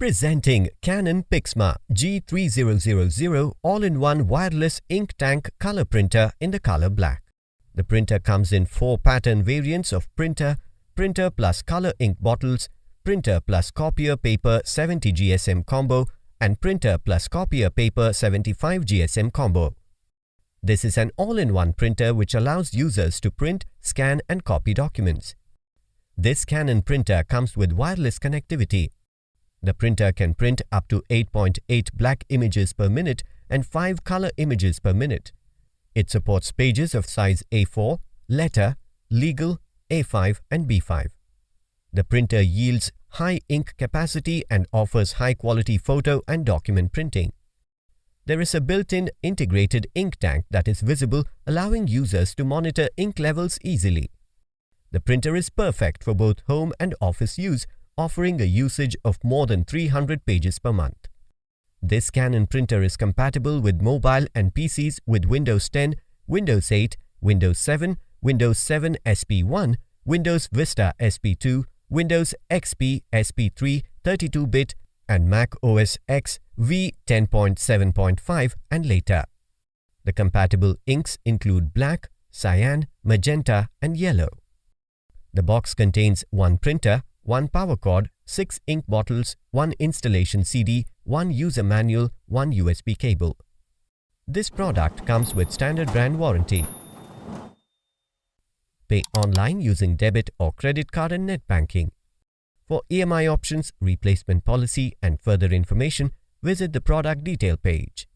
Presenting Canon Pixma G3000 all-in-one wireless ink tank color printer in the color black. The printer comes in four pattern variants of printer, printer plus color ink bottles, printer plus copier paper 70 GSM combo and printer plus copier paper 75 GSM combo. This is an all-in-one printer which allows users to print, scan and copy documents. This Canon printer comes with wireless connectivity the printer can print up to 8.8 black images per minute and 5 color images per minute. It supports pages of size A4, letter, legal, A5 and B5. The printer yields high ink capacity and offers high-quality photo and document printing. There is a built-in integrated ink tank that is visible allowing users to monitor ink levels easily. The printer is perfect for both home and office use offering a usage of more than 300 pages per month. This Canon printer is compatible with mobile and PCs with Windows 10, Windows 8, Windows 7, Windows 7 SP1, Windows Vista SP2, Windows XP SP3 32-bit and Mac OS X v10.7.5 and later. The compatible inks include black, cyan, magenta and yellow. The box contains one printer, one power cord, 6 ink bottles, 1 installation CD, 1 user manual, 1 USB cable. This product comes with standard brand warranty. Pay online using debit or credit card and net banking. For EMI options, replacement policy and further information, visit the product detail page.